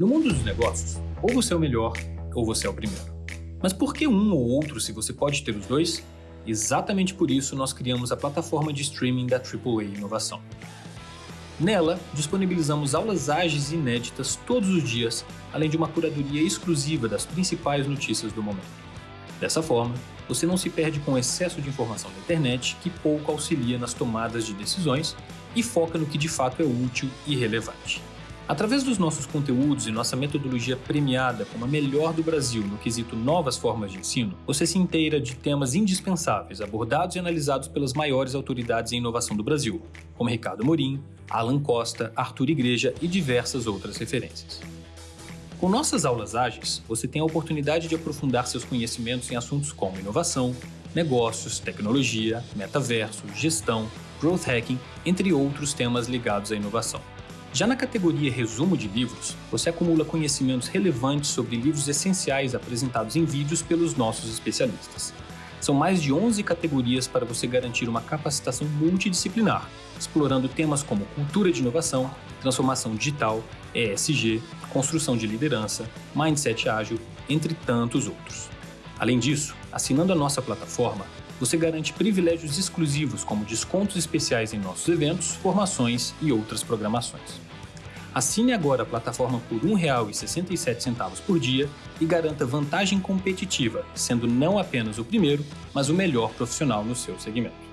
No mundo dos negócios, ou você é o melhor, ou você é o primeiro. Mas por que um ou outro se você pode ter os dois? Exatamente por isso nós criamos a plataforma de streaming da AAA Inovação. Nela, disponibilizamos aulas ágeis e inéditas todos os dias, além de uma curadoria exclusiva das principais notícias do momento. Dessa forma, você não se perde com o excesso de informação da internet que pouco auxilia nas tomadas de decisões e foca no que de fato é útil e relevante. Através dos nossos conteúdos e nossa metodologia premiada como a melhor do Brasil no quesito novas formas de ensino, você se inteira de temas indispensáveis abordados e analisados pelas maiores autoridades em inovação do Brasil, como Ricardo Morim, Alan Costa, Arthur Igreja e diversas outras referências. Com nossas aulas ágeis, você tem a oportunidade de aprofundar seus conhecimentos em assuntos como inovação, negócios, tecnologia, metaverso, gestão, growth hacking, entre outros temas ligados à inovação. Já na categoria Resumo de Livros, você acumula conhecimentos relevantes sobre livros essenciais apresentados em vídeos pelos nossos especialistas. São mais de 11 categorias para você garantir uma capacitação multidisciplinar, explorando temas como cultura de inovação, transformação digital, ESG, construção de liderança, mindset ágil, entre tantos outros. Além disso, assinando a nossa plataforma, você garante privilégios exclusivos como descontos especiais em nossos eventos, formações e outras programações. Assine agora a plataforma por R$ 1,67 por dia e garanta vantagem competitiva, sendo não apenas o primeiro, mas o melhor profissional no seu segmento.